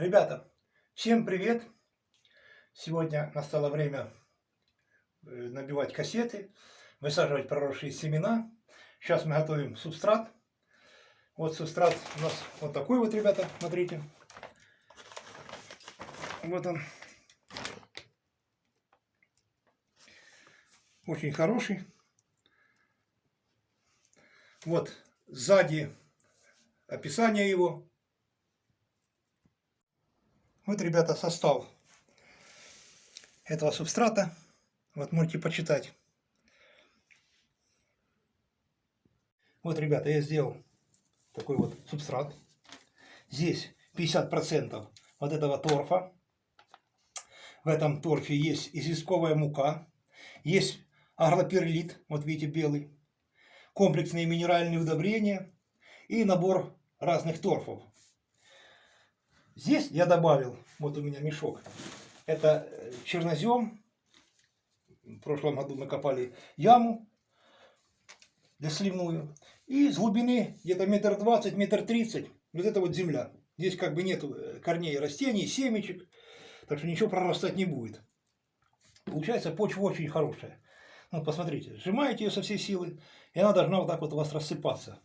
Ребята, всем привет! Сегодня настало время э, набивать кассеты, высаживать проросшие семена. Сейчас мы готовим субстрат. Вот субстрат у нас вот такой вот, ребята, смотрите. Вот он. Очень хороший. Вот сзади описание его. Вот, ребята, состав этого субстрата. Вот можете почитать. Вот, ребята, я сделал такой вот субстрат. Здесь 50% вот этого торфа. В этом торфе есть известковая мука, есть агроперлит, вот видите, белый, комплексные минеральные удобрения и набор разных торфов. Здесь я добавил, вот у меня мешок, это э, чернозем. В прошлом году мы копали яму для сливную. И с глубины где-то метр двадцать, метр тридцать, вот это вот земля. Здесь как бы нет э, корней растений, семечек, так что ничего прорастать не будет. Получается почва очень хорошая. Ну, посмотрите, сжимаете ее со всей силы, и она должна вот так вот у вас рассыпаться.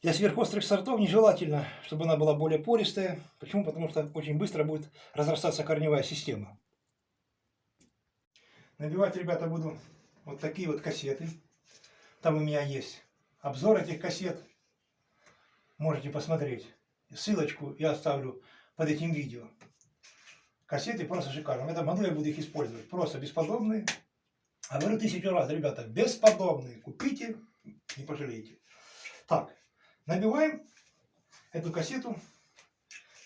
Для сверхострых сортов нежелательно, чтобы она была более пористая. Почему? Потому что очень быстро будет разрастаться корневая система. Набивать, ребята, буду вот такие вот кассеты. Там у меня есть обзор этих кассет. Можете посмотреть. Ссылочку я оставлю под этим видео. Кассеты просто шикарные. В этом году я буду их использовать. Просто бесподобные. А говорю тысячу раз, ребята, бесподобные. Купите, не пожалеете. Так, Набиваем эту кассету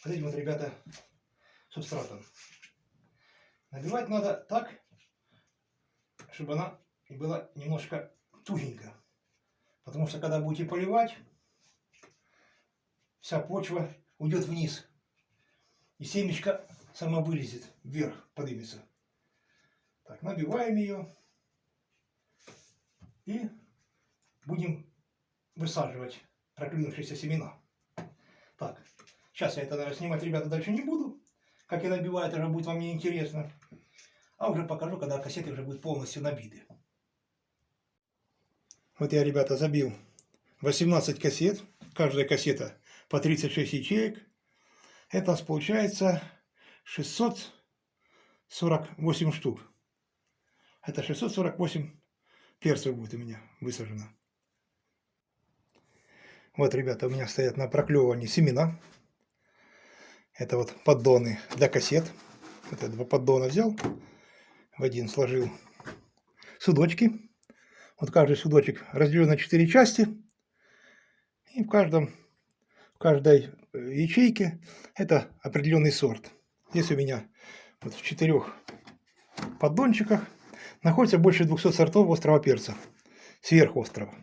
вот этим вот, ребята, субстратом. Набивать надо так, чтобы она была немножко тугенькая. Потому что когда будете поливать, вся почва уйдет вниз. И семечко сама вылезет вверх, поднимется. Так, набиваем ее. И будем высаживать проклюнувшиеся семена. Так, сейчас я это, наверное, снимать, ребята, дальше не буду. Как я набиваю, это уже будет вам не интересно. А уже покажу, когда кассеты уже будут полностью набиты. Вот я, ребята, забил 18 кассет. Каждая кассета по 36 ячеек. Это у нас получается 648 штук. Это 648 перцев будет у меня высажено. Вот, ребята, у меня стоят на проклевывании семена. Это вот поддоны для кассет. Вот это два поддона взял, в один сложил судочки. Вот каждый судочек разделен на 4 части. И в, каждом, в каждой э, ячейке это определенный сорт. Здесь у меня вот в четырех поддончиках находится больше 200 сортов острого перца. Сверхострого.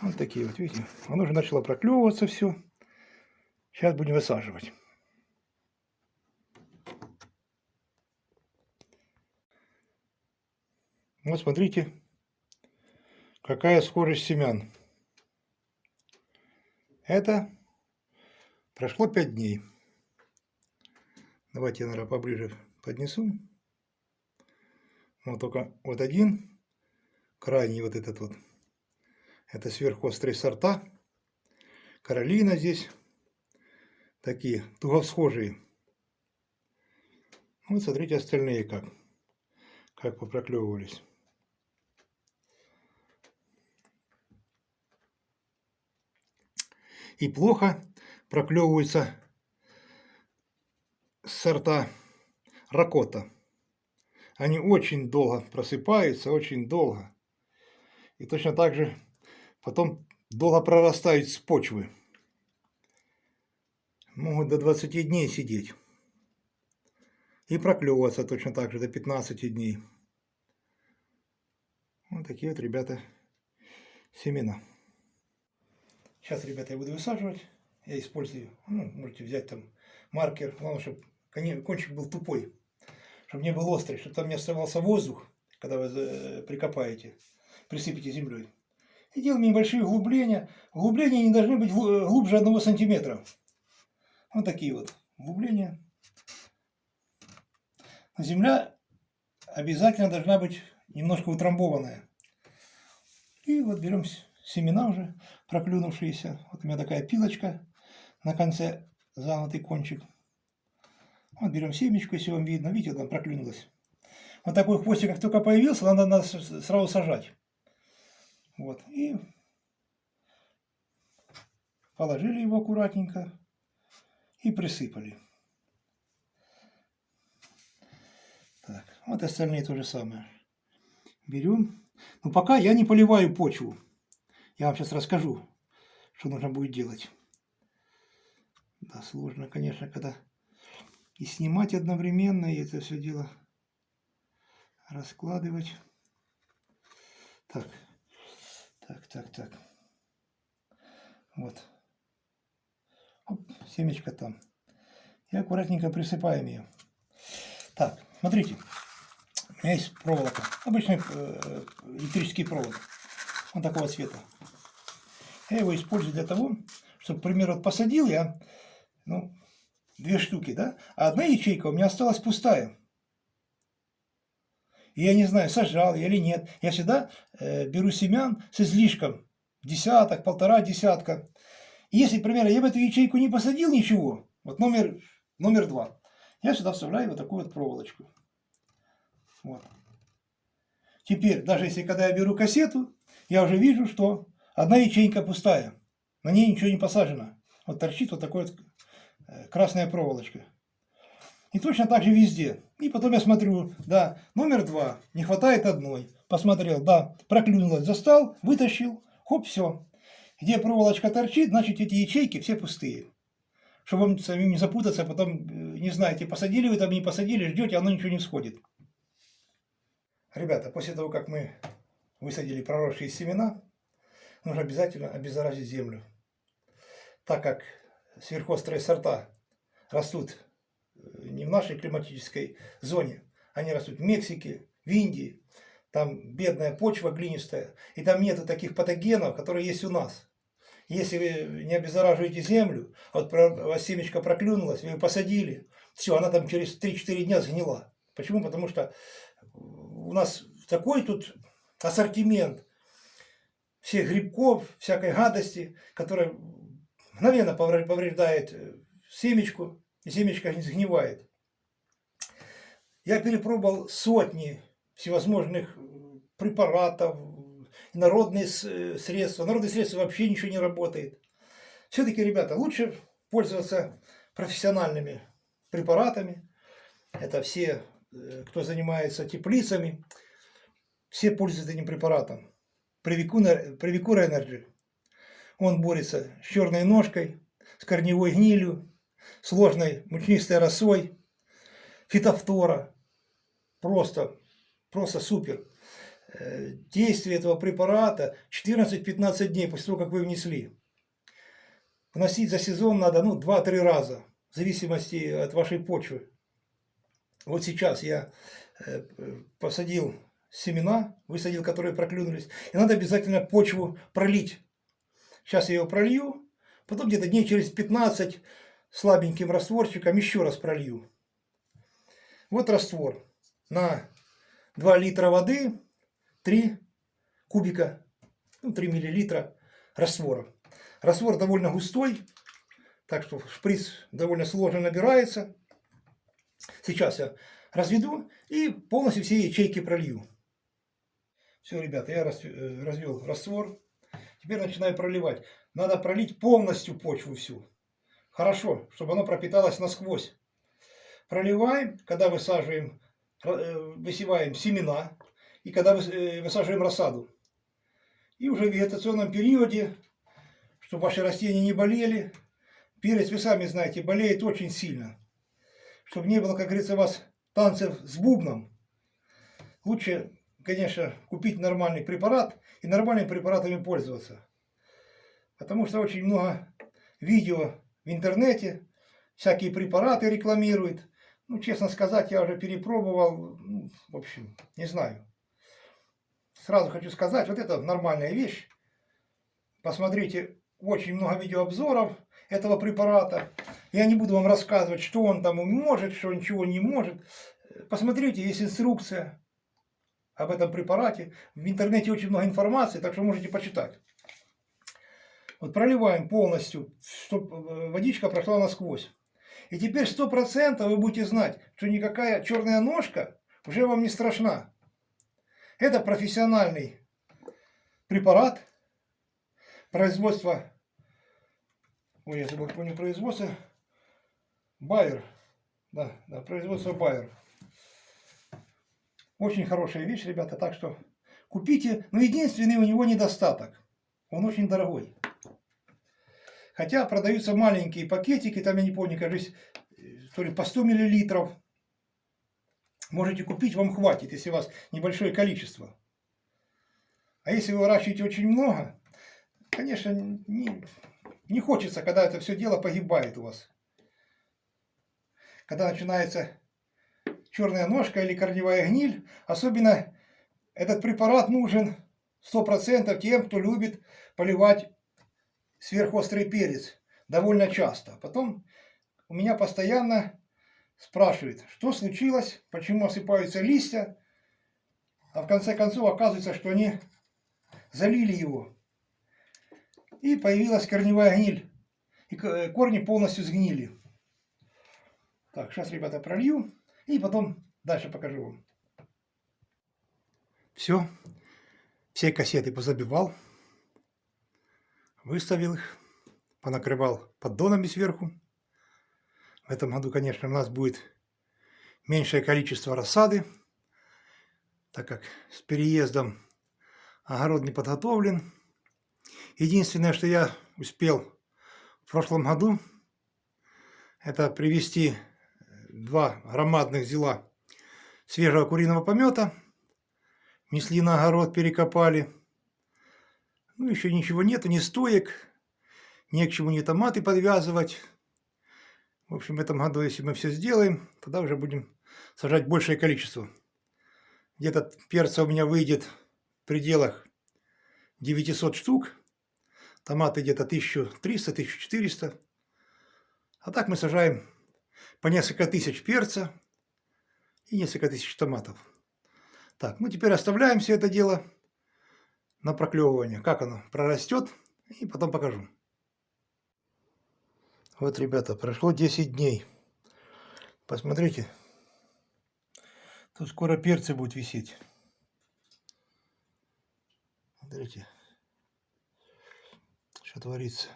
Вот такие вот, видите, оно уже начало проклевываться все. Сейчас будем высаживать. Вот смотрите, какая схожесть семян. Это прошло 5 дней. Давайте я, наверное, поближе поднесу. Вот только вот один, крайний вот этот вот это сверхострые сорта. Каролина здесь. Такие туговсхожие. Вот смотрите остальные как. Как попроклевывались. И плохо проклевываются сорта ракота. Они очень долго просыпаются, очень долго. И точно так же потом долго прорастают с почвы. Могут до 20 дней сидеть. И проклевываться точно так же до 15 дней. Вот такие вот, ребята, семена. Сейчас, ребята, я буду высаживать. Я использую, ну, можете взять там маркер. Главное, чтобы кончик был тупой. Чтобы не был острый, чтобы там не оставался воздух, когда вы э, прикопаете, присыпите землей и делаем небольшие углубления. Углубления не должны быть глубже одного сантиметра. Вот такие вот углубления. Земля обязательно должна быть немножко утрамбованная. И вот берем семена уже проклюнувшиеся. Вот у меня такая пилочка на конце загнутый кончик. Вот берем семечку, если вам видно. Видите, там проклюнулась. Вот такой хвостик, как только появился, надо, надо сразу сажать. Вот. И положили его аккуратненько и присыпали. Так, вот остальные то же самое. Берем. Но пока я не поливаю почву. Я вам сейчас расскажу, что нужно будет делать. Да, сложно, конечно, когда и снимать одновременно, и это все дело раскладывать. Так, так, так, так. Вот. Оп, семечко там. И аккуратненько присыпаем ее. Так, смотрите. У меня есть проволока. Обычный э, электрический провод. Он такого цвета. Я его использую для того, чтобы, к примеру, вот посадил я, ну, две штуки, да? А одна ячейка у меня осталась пустая. И я не знаю, сажал я или нет. Я всегда э, беру семян с излишком. Десяток, полтора десятка. И если, например, я в эту ячейку не посадил ничего, вот номер, номер два, я сюда вставляю вот такую вот проволочку. Вот. Теперь, даже если когда я беру кассету, я уже вижу, что одна ячейка пустая. На ней ничего не посажено. Вот торчит вот такой вот Э, красная проволочка. И точно так же везде. И потом я смотрю, да, номер два, не хватает одной. Посмотрел, да, проклюнулась, застал, вытащил, хоп, все. Где проволочка торчит, значит эти ячейки все пустые. Чтобы вам самим не запутаться, потом э, не знаете, посадили вы там, не посадили, ждете, оно ничего не всходит. Ребята, после того, как мы высадили проросшие семена, нужно обязательно обеззаразить землю. Так как сверхострые сорта растут не в нашей климатической зоне, они растут в Мексике, в Индии, там бедная почва глинистая, и там нету таких патогенов, которые есть у нас. Если вы не обеззараживаете землю, а вот у вас семечко проклюнулась, вы ее посадили, все, она там через 3-4 дня сгнила. Почему? Потому что у нас такой тут ассортимент всех грибков, всякой гадости, которая мгновенно повреждает э, семечку, и семечко не сгнивает. Я перепробовал сотни всевозможных э, препаратов, народные э, средства. Народные средства вообще ничего не работает. Все-таки, ребята, лучше пользоваться профессиональными препаратами. Это все, кто занимается теплицами, все пользуются этим препаратом. Привикура Energy. Он борется с черной ножкой, с корневой гнилью, сложной мучнистой росой, фитофтора. Просто, просто супер. Э, действие этого препарата 14-15 дней после того, как вы внесли. Вносить за сезон надо ну, 2-3 раза, в зависимости от вашей почвы. Вот сейчас я э, посадил семена, высадил, которые проклюнулись, и надо обязательно почву пролить Сейчас я его пролью, потом где-то дней через 15 слабеньким растворчиком еще раз пролью. Вот раствор. На 2 литра воды 3 кубика, ну 3 миллилитра раствора. Раствор довольно густой, так что шприц довольно сложно набирается. Сейчас я разведу и полностью все ячейки пролью. Все, ребята, я э, развел раствор. Теперь начинаю проливать. Надо пролить полностью почву всю. Хорошо, чтобы оно пропиталось насквозь. Проливаем, когда высаживаем, э, высеваем семена и когда э, высаживаем рассаду. И уже в вегетационном периоде, чтобы ваши растения не болели, перец, вы сами знаете, болеет очень сильно. Чтобы не было, как говорится, у вас танцев с бубном. Лучше, конечно, купить нормальный препарат и нормальными препаратами пользоваться. Потому что очень много видео в интернете, всякие препараты рекламируют. Ну, честно сказать, я уже перепробовал, ну, в общем, не знаю. Сразу хочу сказать, вот это нормальная вещь. Посмотрите очень много видеообзоров этого препарата. Я не буду вам рассказывать, что он там может, что ничего не может. Посмотрите, есть инструкция об этом препарате. В интернете очень много информации, так что можете почитать. Вот проливаем полностью, чтобы водичка прошла насквозь. И теперь сто процентов вы будете знать, что никакая черная ножка уже вам не страшна. Это профессиональный препарат производства, ой, я забыл, помню производство, Байер, да, да, производство Байер. Очень хорошая вещь, ребята, так что купите. Но единственный у него недостаток, он очень дорогой. Хотя продаются маленькие пакетики, там я не помню, кажется, то ли по 100 миллилитров. Можете купить, вам хватит, если у вас небольшое количество. А если вы выращиваете очень много, конечно, не, не хочется, когда это все дело погибает у вас. Когда начинается черная ножка или корневая гниль, особенно этот препарат нужен 100% тем, кто любит поливать сверхострый перец довольно часто. Потом у меня постоянно спрашивают, что случилось, почему осыпаются листья, а в конце концов оказывается, что они залили его. И появилась корневая гниль, и корни полностью сгнили. Так, сейчас, ребята, пролью, и потом дальше покажу вам. Все, все кассеты позабивал выставил их, понакрывал поддонами сверху. В этом году, конечно, у нас будет меньшее количество рассады, так как с переездом огород не подготовлен. Единственное, что я успел в прошлом году, это привезти два громадных зела свежего куриного помета. Несли на огород, перекопали. Ну, еще ничего нету, ни стоек, не к чему ни томаты подвязывать. В общем, в этом году, если мы все сделаем, тогда уже будем сажать большее количество. Где-то перца у меня выйдет в пределах 900 штук. Томаты где-то 1300-1400. А так мы сажаем по несколько тысяч перца и несколько тысяч томатов. Так, ну теперь оставляем все это дело на проклевывание, как оно прорастет, и потом покажу. Вот, ребята, прошло 10 дней. Посмотрите, тут скоро перцы будут висеть. Смотрите, что творится.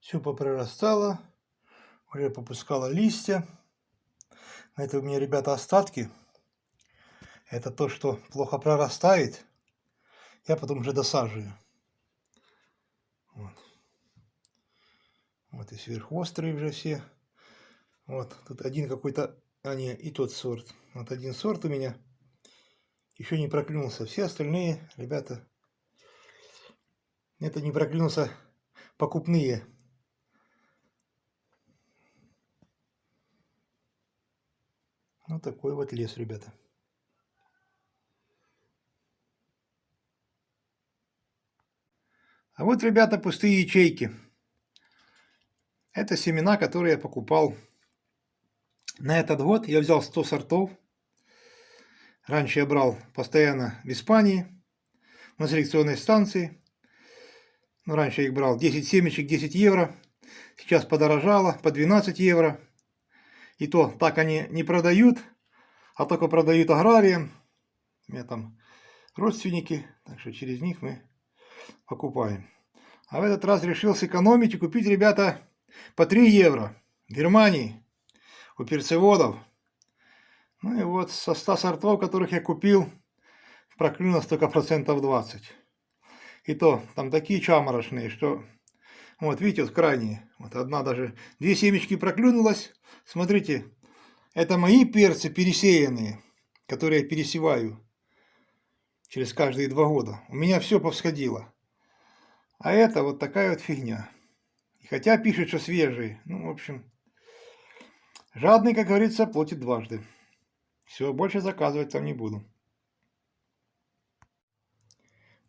Все попрорастало, уже попускало листья. Это у меня, ребята, остатки. Это то, что плохо прорастает я потом уже досаживаю. Вот. Вот и сверхострые уже все. Вот, тут один какой-то, а не, и тот сорт. Вот один сорт у меня еще не проклюнулся. Все остальные, ребята, это не проклюнулся покупные. Вот такой вот лес, ребята. А вот, ребята, пустые ячейки. Это семена, которые я покупал на этот год. Я взял 100 сортов. Раньше я брал постоянно в Испании на селекционной станции. Но раньше я их брал 10 семечек, 10 евро. Сейчас подорожало по 12 евро. И то так они не продают, а только продают аграриям. У меня там родственники, так что через них мы покупаем. А в этот раз решил сэкономить и купить, ребята, по 3 евро. В Германии. У перцеводов. Ну и вот со 100 сортов, которых я купил, проклюнулось только процентов 20. И то, там такие чаморошные, что... Вот, видите, вот крайние. Вот одна даже... Две семечки проклюнулась. Смотрите, это мои перцы пересеянные, которые я пересеваю через каждые два года. У меня все повсходило. А это вот такая вот фигня. И хотя пишет, что свежий. Ну, в общем, жадный, как говорится, платит дважды. Все, больше заказывать там не буду.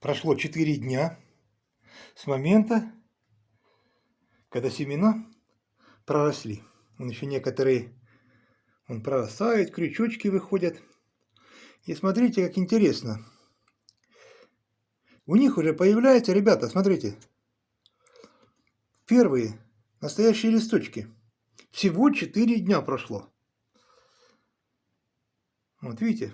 Прошло 4 дня с момента, когда семена проросли. Он еще некоторые он прорастает, крючочки выходят. И смотрите, как интересно. У них уже появляются, ребята, смотрите, первые настоящие листочки. Всего 4 дня прошло. Вот видите?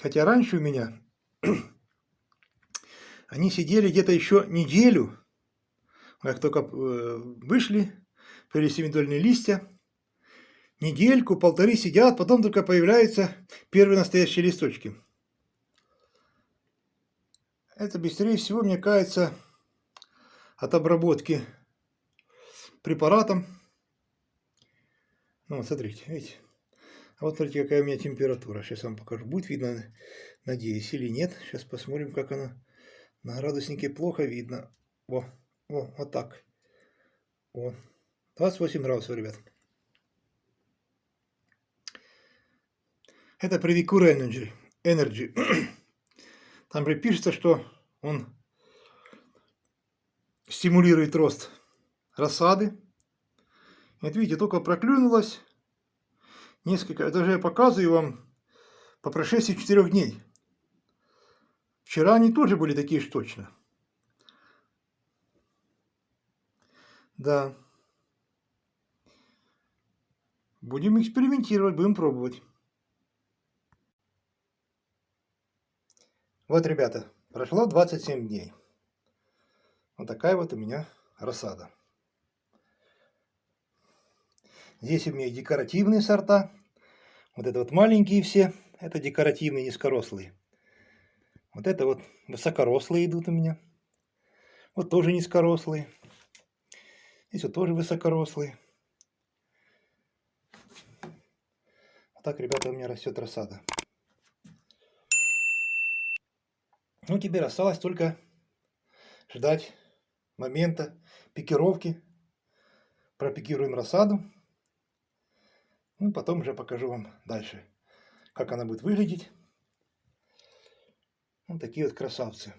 Хотя раньше у меня они сидели где-то еще неделю, как только э, вышли, появились семидольные листья, недельку, полторы сидят, потом только появляются первые настоящие листочки. Это быстрее всего, мне кажется, от обработки препаратом. Ну, вот смотрите, видите. А вот смотрите, какая у меня температура. Сейчас вам покажу. Будет видно, надеюсь, или нет. Сейчас посмотрим, как она на градуснике плохо видно. О, о, вот так. О, 28 градусов, ребят. Это Predicure Energy. Energy. Там же что он стимулирует рост рассады. Вот видите, только проклюнулась несколько, это же я показываю вам по прошествии четырех дней. Вчера они тоже были такие же точно. Да. Будем экспериментировать, будем пробовать. Вот, ребята, прошло 27 дней. Вот такая вот у меня рассада. Здесь у меня декоративные сорта. Вот это вот маленькие все, это декоративные низкорослые. Вот это вот высокорослые идут у меня. Вот тоже низкорослые. Здесь вот тоже высокорослые. Вот так, ребята, у меня растет рассада. Ну, теперь осталось только ждать момента пикировки. Пропикируем рассаду. Ну, потом уже покажу вам дальше, как она будет выглядеть. Вот такие вот красавцы.